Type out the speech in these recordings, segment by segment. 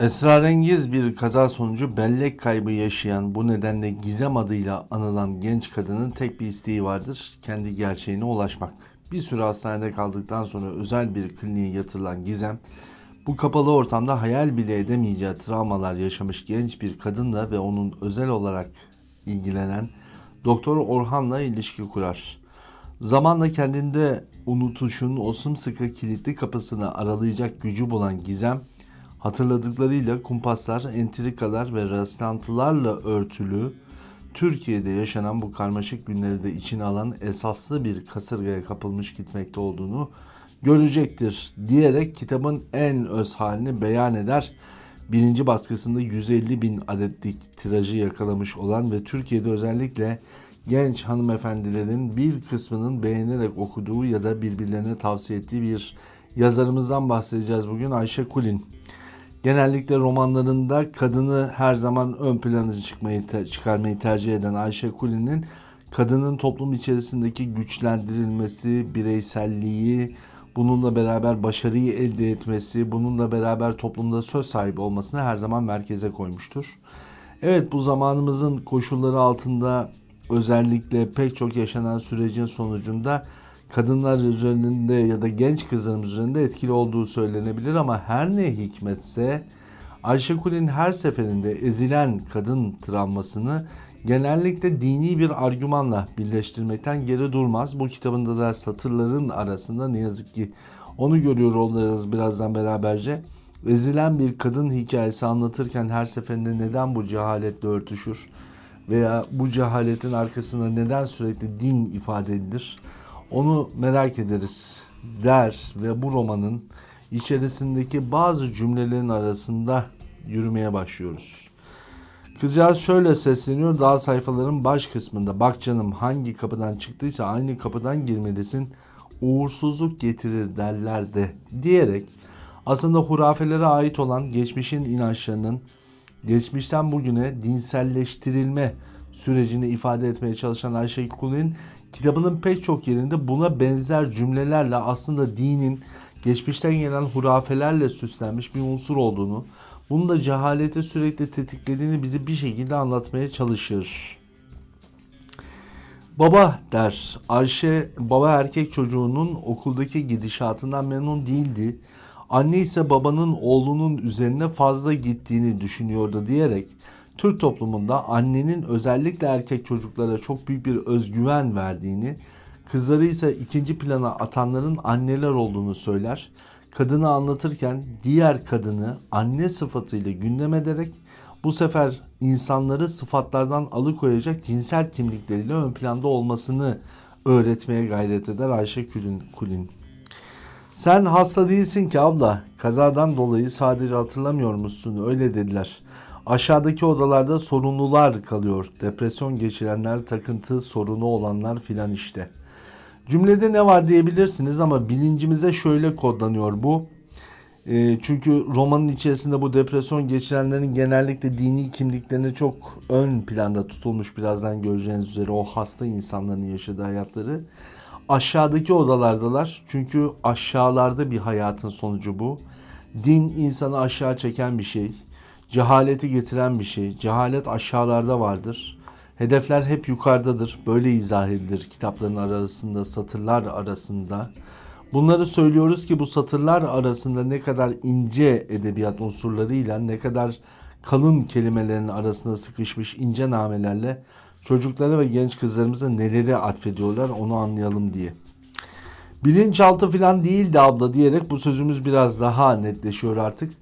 Esrarengiz bir kaza sonucu bellek kaybı yaşayan bu nedenle Gizem adıyla anılan genç kadının tek bir isteği vardır. Kendi gerçeğine ulaşmak. Bir süre hastanede kaldıktan sonra özel bir kliniğe yatırılan Gizem bu kapalı ortamda hayal bile edemeyeceği travmalar yaşamış genç bir kadınla ve onun özel olarak ilgilenen Doktor Orhan'la ilişki kurar. Zamanla kendinde unutuşun o sımsıkı kilitli kapısını aralayacak gücü bulan Gizem, hatırladıklarıyla kumpaslar, entrikalar ve rastlantılarla örtülü Türkiye'de yaşanan bu karmaşık günleri de içine alan esaslı bir kasırgaya kapılmış gitmekte olduğunu görecektir diyerek kitabın en öz halini beyan eder. Birinci baskısında 150 bin adetlik tirajı yakalamış olan ve Türkiye'de özellikle genç hanımefendilerin bir kısmının beğenerek okuduğu ya da birbirlerine tavsiye ettiği bir yazarımızdan bahsedeceğiz bugün Ayşe Kulin. Genellikle romanlarında kadını her zaman ön plana çıkmayı çıkarmayı tercih eden Ayşe Kulin'in kadının toplum içerisindeki güçlendirilmesi, bireyselliği, bununla beraber başarıyı elde etmesi, bununla beraber toplumda söz sahibi olmasını her zaman merkeze koymuştur. Evet bu zamanımızın koşulları altında özellikle pek çok yaşanan sürecin sonucunda kadınlar üzerinde ya da genç kızlarımız üzerinde etkili olduğu söylenebilir ama her ne hikmetse Ayşe Kulin her seferinde ezilen kadın travmasını genellikle dini bir argümanla birleştirmekten geri durmaz. Bu kitabında da satırların arasında ne yazık ki onu görüyor olacağız birazdan beraberce. Ezilen bir kadın hikayesi anlatırken her seferinde neden bu cehaletle örtüşür veya bu cehaletin arkasında neden sürekli din ifade edilir? Onu merak ederiz der ve bu romanın içerisindeki bazı cümlelerin arasında yürümeye başlıyoruz. Kızcağız şöyle sesleniyor daha sayfaların baş kısmında. Bak canım hangi kapıdan çıktıysa aynı kapıdan girmelisin. Uğursuzluk getirir derler de diyerek aslında hurafelere ait olan geçmişin inançlarının geçmişten bugüne dinselleştirilme sürecini ifade etmeye çalışan Ayşe Kulin kitabının pek çok yerinde buna benzer cümlelerle aslında dinin geçmişten gelen hurafelerle süslenmiş bir unsur olduğunu, bunun da cehaleti sürekli tetiklediğini bizi bir şekilde anlatmaya çalışır. Baba der. Ayşe baba erkek çocuğunun okuldaki gidişatından memnun değildi. Anne ise babanın oğlunun üzerine fazla gittiğini düşünüyordu diyerek Türk toplumunda annenin özellikle erkek çocuklara çok büyük bir özgüven verdiğini, kızları ise ikinci plana atanların anneler olduğunu söyler. Kadını anlatırken diğer kadını anne sıfatıyla gündem ederek bu sefer insanları sıfatlardan alıkoyacak cinsel kimlikleriyle ön planda olmasını öğretmeye gayret eder Ayşe Kulin. Kulin. Sen hasta değilsin ki abla. Kazadan dolayı sadece hatırlamıyor musun? Öyle dediler. Aşağıdaki odalarda sorunlular kalıyor. Depresyon geçirenler, takıntı sorunu olanlar filan işte. Cümlede ne var diyebilirsiniz ama bilincimize şöyle kodlanıyor bu. E, çünkü romanın içerisinde bu depresyon geçirenlerin genellikle dini kimliklerine çok ön planda tutulmuş birazdan göreceğiniz üzere o hasta insanların yaşadığı hayatları. Aşağıdaki odalardalar çünkü aşağılarda bir hayatın sonucu bu. Din insanı aşağı çeken bir şey cehaleti getiren bir şey. Cehalet aşağılarda vardır. Hedefler hep yukarıdadır. Böyle izah edilir kitapların arasında, satırlar arasında. Bunları söylüyoruz ki bu satırlar arasında ne kadar ince edebiyat unsurlarıyla, ne kadar kalın kelimelerin arasında sıkışmış ince namelerle çocuklara ve genç kızlarımıza neleri atfediyorlar onu anlayalım diye. Bilinçaltı falan değildi abla diyerek bu sözümüz biraz daha netleşiyor artık.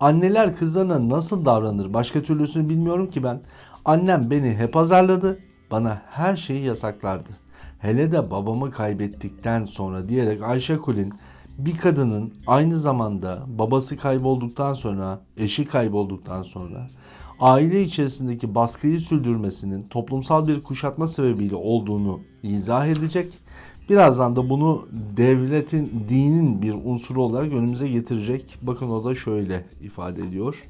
Anneler kızlarına nasıl davranır başka türlüsünü bilmiyorum ki ben. Annem beni hep azarladı. Bana her şeyi yasaklardı. Hele de babamı kaybettikten sonra diyerek Ayşe Kulin bir kadının aynı zamanda babası kaybolduktan sonra, eşi kaybolduktan sonra aile içerisindeki baskıyı sürdürmesinin toplumsal bir kuşatma sebebiyle olduğunu izah edecek Birazdan da bunu devletin, dinin bir unsuru olarak önümüze getirecek. Bakın o da şöyle ifade ediyor.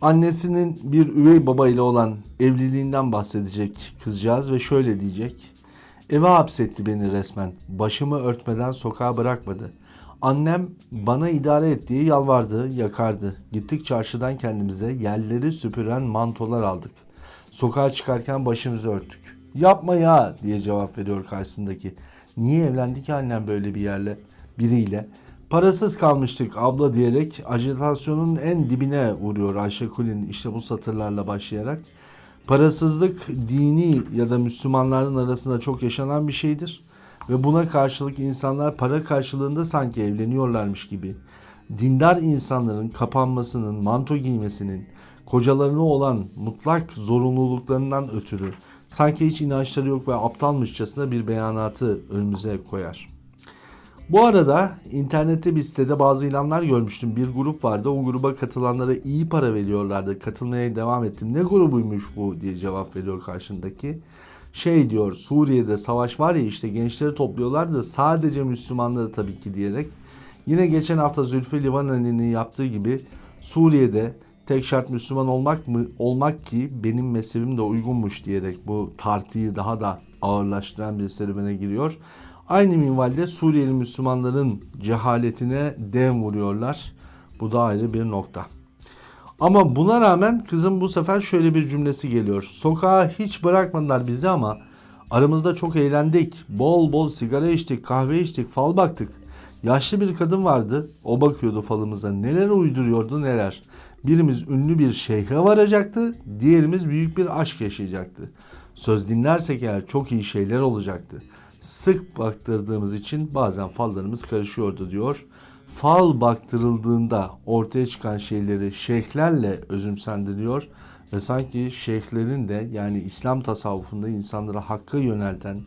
Annesinin bir üvey baba ile olan evliliğinden bahsedecek kızcağız ve şöyle diyecek. Eve hapsetti beni resmen. Başımı örtmeden sokağa bırakmadı. Annem bana idare et diye yalvardı, yakardı. Gittik çarşıdan kendimize yerleri süpüren mantolar aldık. Sokağa çıkarken başımızı örttük. Yapma ya diye cevap veriyor karşısındaki. Niye evlendi ki annem böyle bir yerle, biriyle? Parasız kalmıştık abla diyerek ajitasyonun en dibine vuruyor Ayşe Kulin işte bu satırlarla başlayarak. Parasızlık dini ya da Müslümanların arasında çok yaşanan bir şeydir. Ve buna karşılık insanlar para karşılığında sanki evleniyorlarmış gibi. Dindar insanların kapanmasının, manto giymesinin, kocalarına olan mutlak zorunluluklarından ötürü sanki hiç inançları yok ve aptalmışçasına bir beyanatı önümüze koyar. Bu arada internette bir sitede bazı ilanlar görmüştüm. Bir grup vardı. O gruba katılanlara iyi para veriyorlardı. Katılmaya devam ettim. Ne grubuymuş bu diye cevap veriyor karşındaki. Şey diyor Suriye'de savaş var ya işte gençleri topluyorlar da sadece Müslümanları tabii ki diyerek. Yine geçen hafta Zülfü Livaneli'nin yaptığı gibi Suriye'de tek şart Müslüman olmak mı olmak ki benim mezhebim de uygunmuş diyerek bu tartıyı daha da ağırlaştıran bir serüvene giriyor. Aynı minvalde Suriyeli Müslümanların cehaletine dem vuruyorlar. Bu da ayrı bir nokta. Ama buna rağmen kızım bu sefer şöyle bir cümlesi geliyor. Sokağa hiç bırakmadılar bizi ama aramızda çok eğlendik. Bol bol sigara içtik, kahve içtik, fal baktık. Yaşlı bir kadın vardı. O bakıyordu falımıza. Neler uyduruyordu neler. Birimiz ünlü bir şeyhe varacaktı. Diğerimiz büyük bir aşk yaşayacaktı. Söz dinlersek eğer çok iyi şeyler olacaktı. Sık baktırdığımız için bazen fallarımız karışıyordu diyor. Fal baktırıldığında ortaya çıkan şeyleri şeyhlerle özümsendiriyor ve sanki şeyhlerin de yani İslam tasavvufunda insanlara hakka yönelten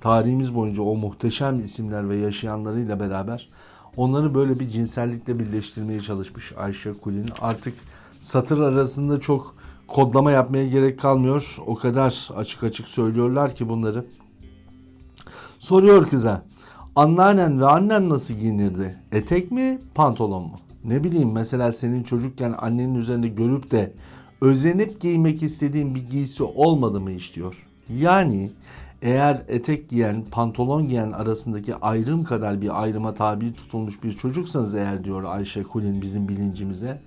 tarihimiz boyunca o muhteşem isimler ve yaşayanlarıyla beraber onları böyle bir cinsellikle birleştirmeye çalışmış Ayşe Kulin. Artık satır arasında çok kodlama yapmaya gerek kalmıyor. O kadar açık açık söylüyorlar ki bunları. Soruyor kıza. Anneannen ve annen nasıl giyinirdi? Etek mi, pantolon mu? Ne bileyim mesela senin çocukken annenin üzerinde görüp de özenip giymek istediğin bir giysi olmadı mı hiç diyor. Yani eğer etek giyen, pantolon giyen arasındaki ayrım kadar bir ayrıma tabi tutulmuş bir çocuksanız eğer diyor Ayşe Kulin bizim bilincimize.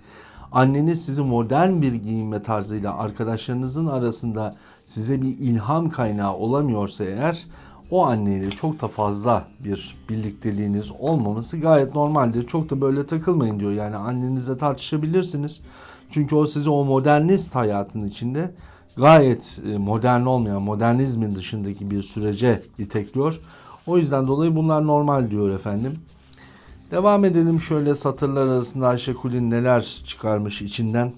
Anneniz sizi modern bir giyinme tarzıyla arkadaşlarınızın arasında size bir ilham kaynağı olamıyorsa eğer o anneyle çok da fazla bir birlikteliğiniz olmaması gayet normaldir. Çok da böyle takılmayın diyor. Yani annenizle tartışabilirsiniz. Çünkü o sizi o modernist hayatın içinde gayet e, modern olmayan, modernizmin dışındaki bir sürece itekliyor. O yüzden dolayı bunlar normal diyor efendim. Devam edelim şöyle satırlar arasında Ayşe Kulin neler çıkarmış içinden.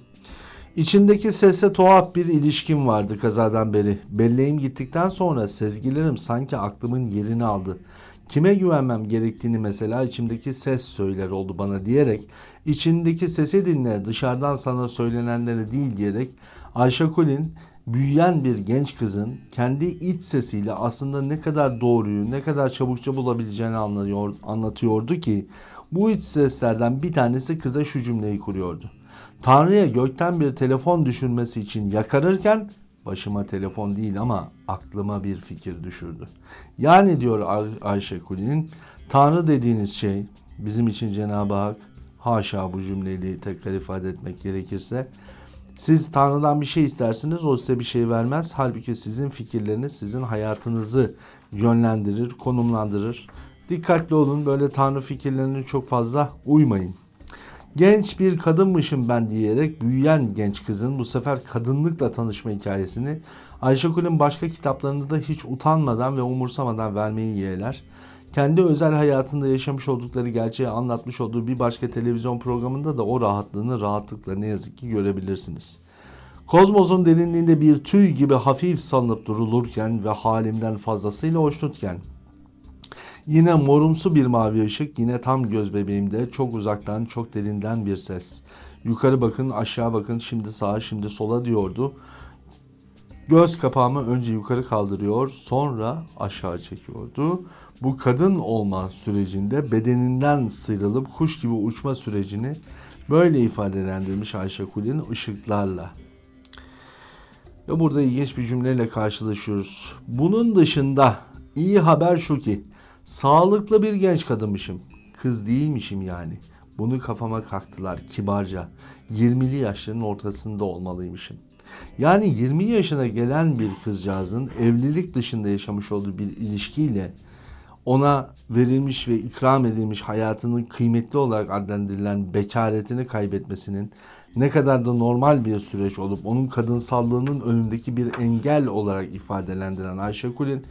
İçimdeki sesle tuhaf bir ilişkim vardı kazadan beri. Belleğim gittikten sonra sezgilerim sanki aklımın yerini aldı. Kime güvenmem gerektiğini mesela içimdeki ses söyler oldu bana diyerek içindeki sesi dinle dışarıdan sana söylenenleri değil diyerek Ayşe Kulin büyüyen bir genç kızın kendi iç sesiyle aslında ne kadar doğruyu ne kadar çabukça bulabileceğini anlıyor, anlatıyordu ki bu iç seslerden bir tanesi kıza şu cümleyi kuruyordu. Tanrı'ya gökten bir telefon düşürmesi için yakarırken başıma telefon değil ama aklıma bir fikir düşürdü. Yani diyor Ay- Ayşe Kuli'nin Tanrı dediğiniz şey bizim için Cenab-ı Hak haşa bu cümleyi tekrar ifade etmek gerekirse siz Tanrı'dan bir şey istersiniz o size bir şey vermez. Halbuki sizin fikirleriniz sizin hayatınızı yönlendirir, konumlandırır. Dikkatli olun böyle Tanrı fikirlerine çok fazla uymayın. Genç bir kadınmışım ben diyerek büyüyen genç kızın bu sefer kadınlıkla tanışma hikayesini Ayşegül'ün başka kitaplarında da hiç utanmadan ve umursamadan vermeyi yeğler. Kendi özel hayatında yaşamış oldukları gerçeği anlatmış olduğu bir başka televizyon programında da o rahatlığını rahatlıkla ne yazık ki görebilirsiniz. Kozmos'un derinliğinde bir tüy gibi hafif salınıp durulurken ve halimden fazlasıyla hoşnutken Yine morumsu bir mavi ışık, yine tam göz bebeğimde çok uzaktan, çok derinden bir ses. Yukarı bakın, aşağı bakın, şimdi sağa, şimdi sola diyordu. Göz kapağımı önce yukarı kaldırıyor, sonra aşağı çekiyordu. Bu kadın olma sürecinde bedeninden sıyrılıp kuş gibi uçma sürecini böyle ifadelendirmiş Ayşe Kulin ışıklarla. Ve burada ilginç bir cümleyle karşılaşıyoruz. Bunun dışında iyi haber şu ki Sağlıklı bir genç kadınmışım. kız değilmişim yani. Bunu kafama kaktılar kibarca. 20'li yaşların ortasında olmalıymışım. Yani 20 yaşına gelen bir kızcağızın evlilik dışında yaşamış olduğu bir ilişkiyle ona verilmiş ve ikram edilmiş hayatının kıymetli olarak adlandırılan bekaretini kaybetmesinin ne kadar da normal bir süreç olup onun kadınsallığının önündeki bir engel olarak ifadelendiren Ayşe Kulin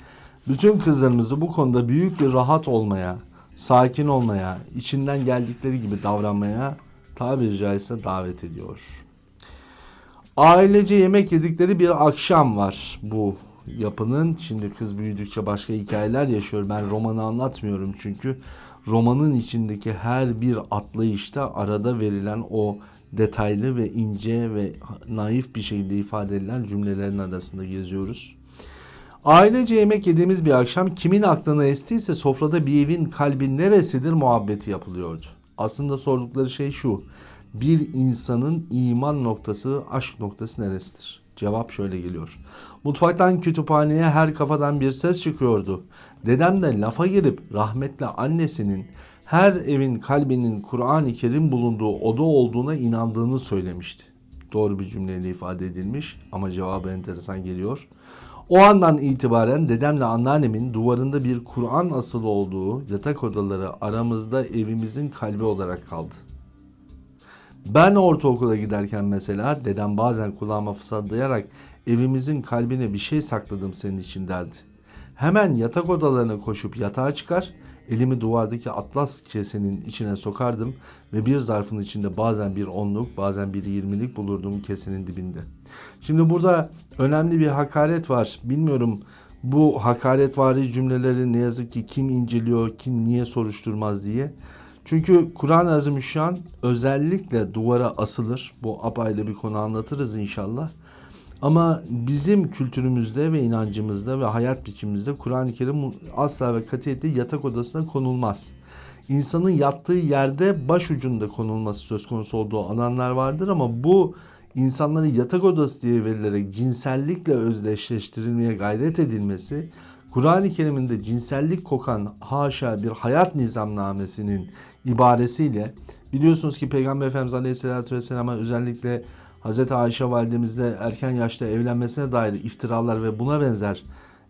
bütün kızlarımızı bu konuda büyük bir rahat olmaya, sakin olmaya, içinden geldikleri gibi davranmaya tabiri caizse davet ediyor. Ailece yemek yedikleri bir akşam var bu yapının. Şimdi kız büyüdükçe başka hikayeler yaşıyor. Ben romanı anlatmıyorum çünkü romanın içindeki her bir atlayışta arada verilen o detaylı ve ince ve naif bir şekilde ifade edilen cümlelerin arasında geziyoruz. Ailece yemek yediğimiz bir akşam kimin aklına estiyse sofrada bir evin kalbi neresidir muhabbeti yapılıyordu. Aslında sordukları şey şu. Bir insanın iman noktası, aşk noktası neresidir? Cevap şöyle geliyor. Mutfaktan kütüphaneye her kafadan bir ses çıkıyordu. Dedem de lafa girip rahmetli annesinin her evin kalbinin Kur'an-ı Kerim bulunduğu oda olduğuna inandığını söylemişti. Doğru bir cümleyle ifade edilmiş ama cevabı enteresan geliyor. O andan itibaren dedemle anneannemin duvarında bir Kur'an asılı olduğu yatak odaları aramızda evimizin kalbi olarak kaldı. Ben ortaokula giderken mesela dedem bazen kulağıma fısıldayarak evimizin kalbine bir şey sakladım senin için derdi. Hemen yatak odalarına koşup yatağa çıkar, elimi duvardaki atlas kesenin içine sokardım ve bir zarfın içinde bazen bir onluk bazen bir yirmilik bulurdum kesenin dibinde. Şimdi burada önemli bir hakaret var. Bilmiyorum bu hakaretvari cümleleri ne yazık ki kim inceliyor, kim niye soruşturmaz diye. Çünkü Kur'an-ı Azimüşşan özellikle duvara asılır. Bu apayrı bir konu anlatırız inşallah. Ama bizim kültürümüzde ve inancımızda ve hayat biçimimizde Kur'an-ı Kerim asla ve katiyetle yatak odasına konulmaz. İnsanın yattığı yerde baş ucunda konulması söz konusu olduğu alanlar vardır ama bu insanların yatak odası diye verilerek cinsellikle özdeşleştirilmeye gayret edilmesi Kur'an-ı Kerim'inde cinsellik kokan haşa bir hayat nizamnamesinin ibaresiyle biliyorsunuz ki Peygamber Efendimiz Aleyhisselatü Vesselam'a özellikle Hz. Ayşe validemizle erken yaşta evlenmesine dair iftiralar ve buna benzer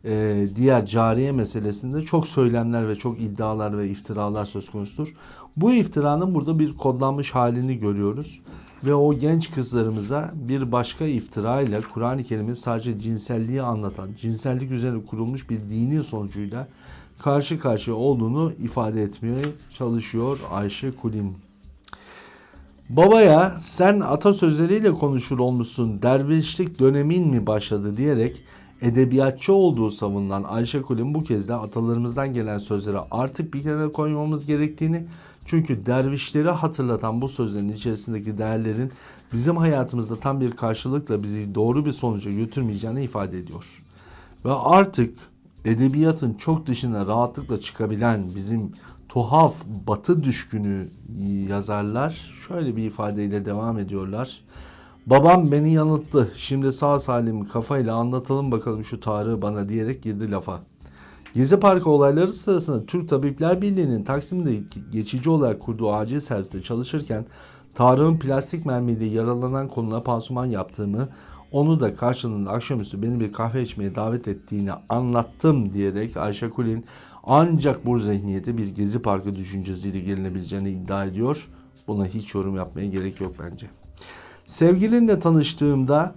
e, diğer cariye meselesinde çok söylemler ve çok iddialar ve iftiralar söz konusudur. Bu iftiranın burada bir kodlanmış halini görüyoruz. Ve o genç kızlarımıza bir başka iftira ile Kur'an-ı Kerim'in sadece cinselliği anlatan, cinsellik üzerine kurulmuş bir dini sonucuyla karşı karşıya olduğunu ifade etmeye çalışıyor Ayşe Kulin. Babaya sen atasözleriyle konuşur olmuşsun dervişlik dönemin mi başladı diyerek edebiyatçı olduğu savunulan Ayşe Kulin bu kez de atalarımızdan gelen sözlere artık bir kenara koymamız gerektiğini çünkü dervişleri hatırlatan bu sözlerin içerisindeki değerlerin bizim hayatımızda tam bir karşılıkla bizi doğru bir sonuca götürmeyeceğini ifade ediyor. Ve artık edebiyatın çok dışına rahatlıkla çıkabilen bizim tuhaf batı düşkünü yazarlar şöyle bir ifadeyle devam ediyorlar. Babam beni yanılttı. Şimdi sağ salim kafayla anlatalım bakalım şu Tarık'ı bana diyerek girdi lafa. Gezi Parkı olayları sırasında Türk Tabipler Birliği'nin Taksim'de geçici olarak kurduğu acil serviste çalışırken Tarık'ın plastik mermiyle yaralanan koluna pansuman yaptığımı, onu da karşılığında akşamüstü beni bir kahve içmeye davet ettiğini anlattım diyerek Ayşe Kulin ancak bu zihniyete bir Gezi Parkı düşüncesiyle gelinebileceğini iddia ediyor. Buna hiç yorum yapmaya gerek yok bence. Sevgilinle tanıştığımda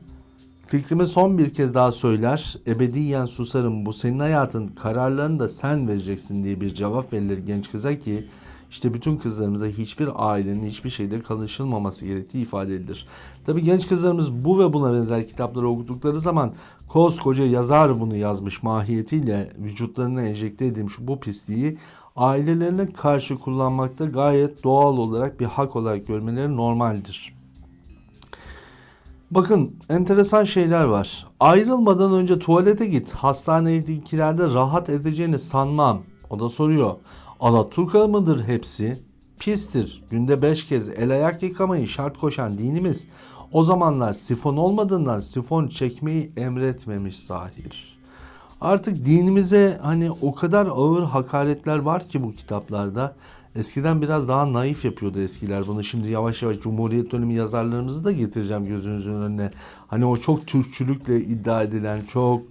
fikrimi son bir kez daha söyler. Ebediyen susarım bu senin hayatın kararlarını da sen vereceksin diye bir cevap verilir genç kıza ki işte bütün kızlarımıza hiçbir ailenin hiçbir şeyde kalışılmaması gerektiği ifade edilir. Tabi genç kızlarımız bu ve buna benzer kitapları okudukları zaman koskoca yazar bunu yazmış mahiyetiyle vücutlarına enjekte edilmiş bu pisliği ailelerine karşı kullanmakta gayet doğal olarak bir hak olarak görmeleri normaldir. Bakın enteresan şeyler var. Ayrılmadan önce tuvalete git. Hastanedekilerde rahat edeceğini sanmam. O da soruyor. Alaturka mıdır hepsi? Pistir. Günde beş kez el ayak yıkamayı şart koşan dinimiz o zamanlar sifon olmadığından sifon çekmeyi emretmemiş zahir. Artık dinimize hani o kadar ağır hakaretler var ki bu kitaplarda. Eskiden biraz daha naif yapıyordu eskiler bunu. Şimdi yavaş yavaş Cumhuriyet dönemi yazarlarımızı da getireceğim gözünüzün önüne. Hani o çok Türkçülükle iddia edilen, çok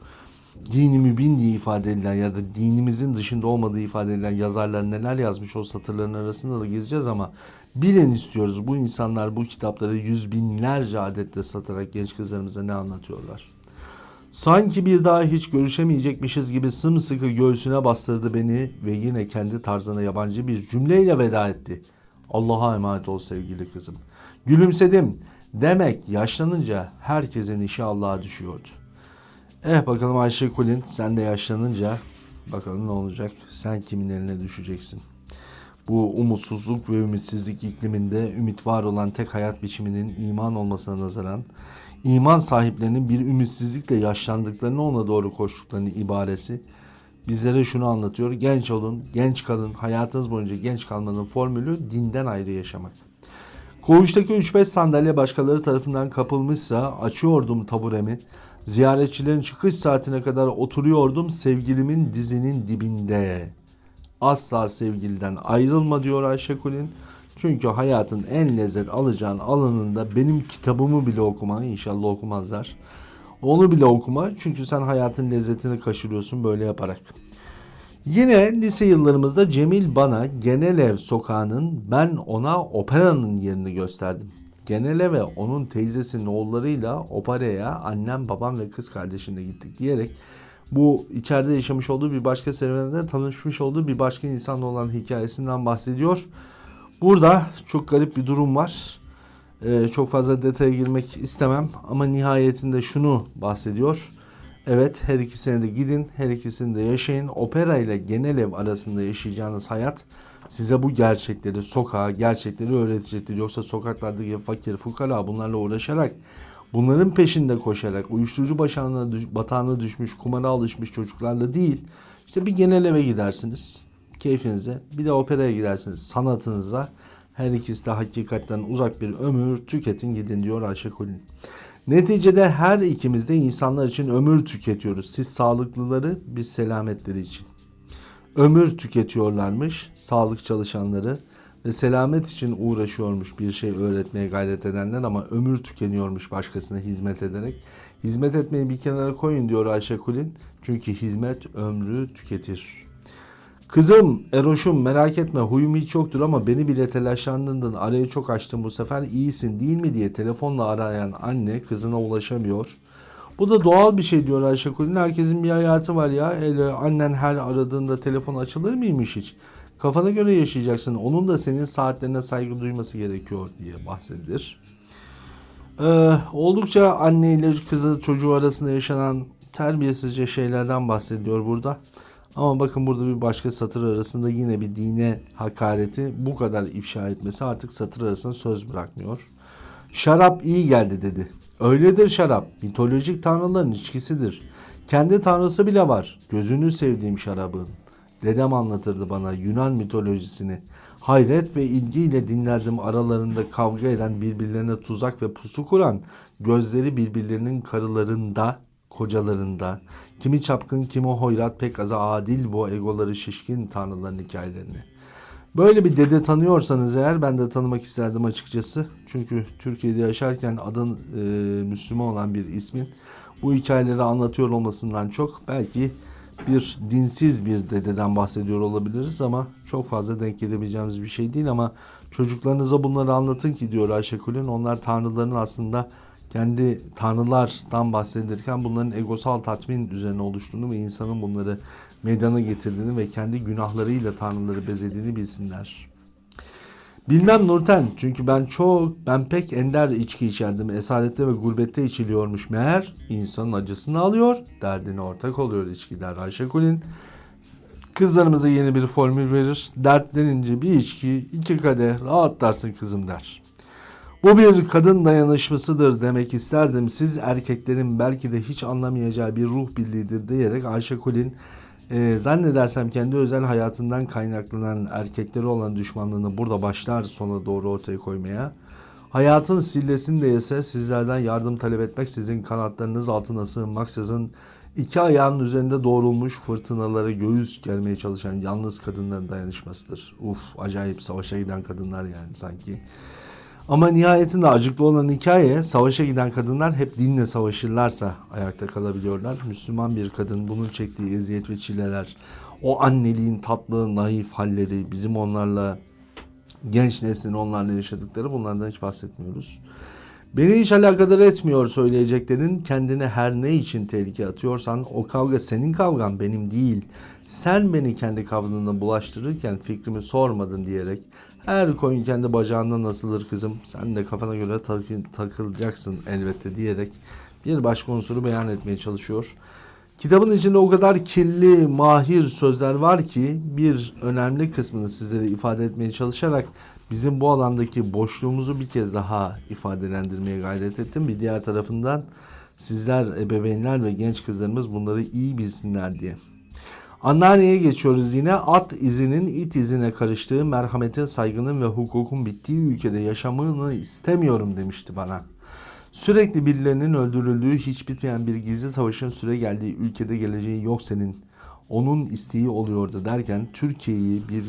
dini mübin diye ifade edilen ya da dinimizin dışında olmadığı ifade edilen yazarlar neler yazmış o satırların arasında da gezeceğiz ama bilin istiyoruz bu insanlar bu kitapları yüz binlerce adetle satarak genç kızlarımıza ne anlatıyorlar. Sanki bir daha hiç görüşemeyecekmişiz gibi sımsıkı göğsüne bastırdı beni ve yine kendi tarzına yabancı bir cümleyle veda etti. Allah'a emanet ol sevgili kızım. Gülümsedim. Demek yaşlanınca herkesin işi Allah'a düşüyordu. Eh bakalım Ayşe Kulin sen de yaşlanınca bakalım ne olacak? Sen kimin eline düşeceksin? Bu umutsuzluk ve ümitsizlik ikliminde ümit var olan tek hayat biçiminin iman olmasına nazaran iman sahiplerinin bir ümitsizlikle yaşlandıklarını ona doğru koştuklarını ibaresi bizlere şunu anlatıyor. Genç olun, genç kalın, hayatınız boyunca genç kalmanın formülü dinden ayrı yaşamak. Koğuştaki 3-5 sandalye başkaları tarafından kapılmışsa açıyordum taburemi. Ziyaretçilerin çıkış saatine kadar oturuyordum sevgilimin dizinin dibinde. Asla sevgiliden ayrılma diyor Ayşe Kulin. Çünkü hayatın en lezzet alacağın alanında benim kitabımı bile okuma inşallah okumazlar. Onu bile okuma çünkü sen hayatın lezzetini kaçırıyorsun böyle yaparak. Yine lise yıllarımızda Cemil bana Genelev sokağının ben ona operanın yerini gösterdim. Geneleve onun teyzesinin oğullarıyla operaya annem babam ve kız kardeşimle gittik diyerek bu içeride yaşamış olduğu bir başka serüveninde tanışmış olduğu bir başka insanla olan hikayesinden bahsediyor. Burada çok garip bir durum var. Ee, çok fazla detaya girmek istemem ama nihayetinde şunu bahsediyor. Evet her ikisine de gidin, her ikisini de yaşayın. Opera ile genel ev arasında yaşayacağınız hayat size bu gerçekleri, sokağa gerçekleri öğretecektir. Yoksa sokaklardaki fakir, fukara bunlarla uğraşarak, bunların peşinde koşarak, uyuşturucu başağına, batağına düşmüş, kumara alışmış çocuklarla değil, işte bir genel eve gidersiniz keyfinize, bir de operaya gidersiniz sanatınıza. Her ikisi de hakikatten uzak bir ömür tüketin gidin diyor Ayşe Kulin. Neticede her ikimiz de insanlar için ömür tüketiyoruz. Siz sağlıklıları, biz selametleri için. Ömür tüketiyorlarmış sağlık çalışanları ve selamet için uğraşıyormuş bir şey öğretmeye gayret edenler ama ömür tükeniyormuş başkasına hizmet ederek. Hizmet etmeyi bir kenara koyun diyor Ayşe Kulin. Çünkü hizmet ömrü tüketir. Kızım, Eroş'um merak etme huyum hiç yoktur ama beni bile telaşlandırdın. Arayı çok açtım bu sefer iyisin değil mi diye telefonla arayan anne kızına ulaşamıyor. Bu da doğal bir şey diyor Ayşe Kulin. Herkesin bir hayatı var ya. Öyle annen her aradığında telefon açılır mıymış hiç? Kafana göre yaşayacaksın. Onun da senin saatlerine saygı duyması gerekiyor diye bahsedilir. Ee, oldukça anne ile kızı çocuğu arasında yaşanan terbiyesizce şeylerden bahsediyor burada. Ama bakın burada bir başka satır arasında yine bir dine hakareti bu kadar ifşa etmesi artık satır arasında söz bırakmıyor. Şarap iyi geldi dedi. Öyledir şarap. Mitolojik tanrıların içkisidir. Kendi tanrısı bile var. Gözünü sevdiğim şarabın. Dedem anlatırdı bana Yunan mitolojisini. Hayret ve ilgiyle dinlerdim aralarında kavga eden birbirlerine tuzak ve pusu kuran, gözleri birbirlerinin karılarında, kocalarında, kimi çapkın kimi hoyrat pek aza adil bu egoları şişkin tanrıların hikayelerini. Böyle bir dede tanıyorsanız eğer ben de tanımak isterdim açıkçası. Çünkü Türkiye'de yaşarken adın e, Müslüman olan bir ismin bu hikayeleri anlatıyor olmasından çok belki bir dinsiz bir dededen bahsediyor olabiliriz ama çok fazla denk gelebileceğimiz bir şey değil ama çocuklarınıza bunları anlatın ki diyor Ayşe Kulin. Onlar tanrıların aslında kendi tanrılardan bahsedilirken bunların egosal tatmin üzerine oluştuğunu ve insanın bunları meydana getirdiğini ve kendi günahlarıyla tanrıları bezediğini bilsinler. Bilmem Nurten çünkü ben çok ben pek ender içki içerdim. Esarette ve gurbette içiliyormuş meğer. insanın acısını alıyor, derdine ortak oluyor içki der Ayşe Kulin. Kızlarımıza yeni bir formül verir. Dertlenince bir içki, iki kadeh rahatlarsın kızım der. Bu bir kadın dayanışmasıdır demek isterdim. Siz erkeklerin belki de hiç anlamayacağı bir ruh birliğidir diyerek Ayşe Kulin e, zannedersem kendi özel hayatından kaynaklanan erkekleri olan düşmanlığını burada başlar sona doğru ortaya koymaya. Hayatın sillesini de yese sizlerden yardım talep etmek, sizin kanatlarınız altına sığınmak, sizin İki ayağının üzerinde doğrulmuş fırtınalara göğüs germeye çalışan yalnız kadınların dayanışmasıdır. Uf acayip savaşa giden kadınlar yani sanki. Ama nihayetinde acıklı olan hikaye savaşa giden kadınlar hep dinle savaşırlarsa ayakta kalabiliyorlar. Müslüman bir kadın bunun çektiği eziyet ve çileler, o anneliğin tatlı, naif halleri, bizim onlarla genç neslin onlarla yaşadıkları bunlardan hiç bahsetmiyoruz. Beni hiç alakadar etmiyor söyleyeceklerin. Kendine her ne için tehlike atıyorsan o kavga senin kavgan benim değil. Sen beni kendi kavganına bulaştırırken fikrimi sormadın diyerek her koyun kendi bacağından asılır kızım. Sen de kafana göre takı- takılacaksın elbette diyerek bir başka unsuru beyan etmeye çalışıyor. Kitabın içinde o kadar kirli, mahir sözler var ki bir önemli kısmını sizlere ifade etmeye çalışarak bizim bu alandaki boşluğumuzu bir kez daha ifadelendirmeye gayret ettim. Bir diğer tarafından sizler ebeveynler ve genç kızlarımız bunları iyi bilsinler diye. Anneanneye geçiyoruz yine. At izinin it izine karıştığı, merhametin, saygının ve hukukun bittiği ülkede yaşamını istemiyorum demişti bana. Sürekli birilerinin öldürüldüğü, hiç bitmeyen bir gizli savaşın süre geldiği ülkede geleceği yok senin. Onun isteği oluyordu derken Türkiye'yi bir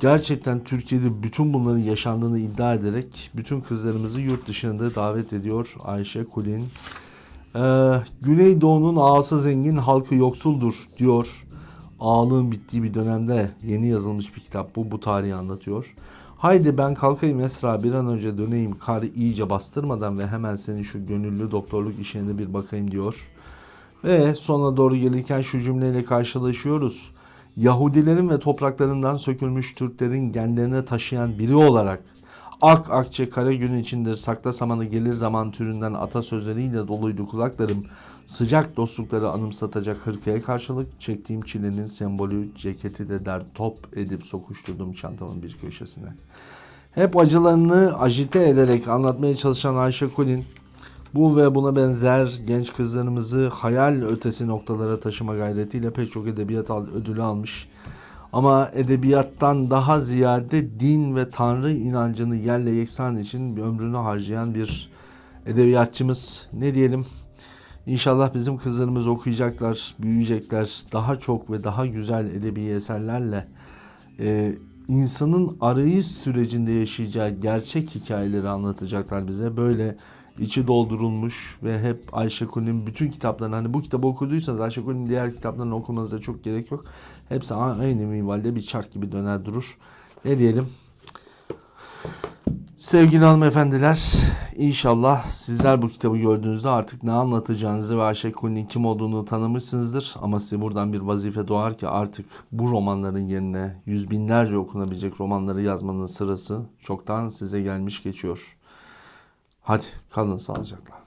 gerçekten Türkiye'de bütün bunların yaşandığını iddia ederek bütün kızlarımızı yurt dışında davet ediyor Ayşe Kulin. Ee, Güneydoğu'nun ağası zengin, halkı yoksuldur diyor. Ağalığın bittiği bir dönemde yeni yazılmış bir kitap bu. Bu tarihi anlatıyor. Haydi ben kalkayım Esra bir an önce döneyim kar iyice bastırmadan ve hemen senin şu gönüllü doktorluk işine bir bakayım diyor. Ve sona doğru gelirken şu cümleyle karşılaşıyoruz. Yahudilerin ve topraklarından sökülmüş Türklerin genlerine taşıyan biri olarak Ak akçe kara gün içindir sakla samanı gelir zaman türünden atasözleriyle doluydu kulaklarım. Sıcak dostlukları anımsatacak hırkaya karşılık çektiğim çilenin sembolü ceketi de der top edip sokuşturdum çantamın bir köşesine. Hep acılarını ajite ederek anlatmaya çalışan Ayşe Kulin bu ve buna benzer genç kızlarımızı hayal ötesi noktalara taşıma gayretiyle pek çok edebiyat ödülü almış. Ama edebiyattan daha ziyade din ve tanrı inancını yerle yeksan için ömrünü harcayan bir edebiyatçımız. Ne diyelim? İnşallah bizim kızlarımız okuyacaklar, büyüyecekler. Daha çok ve daha güzel edebi eserlerle e, insanın arayış sürecinde yaşayacağı gerçek hikayeleri anlatacaklar bize. Böyle içi doldurulmuş ve hep Ayşe Kulin'in bütün kitaplarını hani bu kitabı okuduysanız Ayşe Kulin'in diğer kitaplarını okumanıza çok gerek yok. Hepsi aynı minvalde bir çark gibi döner durur. Ne diyelim? Sevgili hanımefendiler, inşallah sizler bu kitabı gördüğünüzde artık ne anlatacağınızı ve Ayşe Kulin'in kim olduğunu tanımışsınızdır. Ama size buradan bir vazife doğar ki artık bu romanların yerine yüz binlerce okunabilecek romanları yazmanın sırası çoktan size gelmiş geçiyor. Hadi kalın sağlıcakla.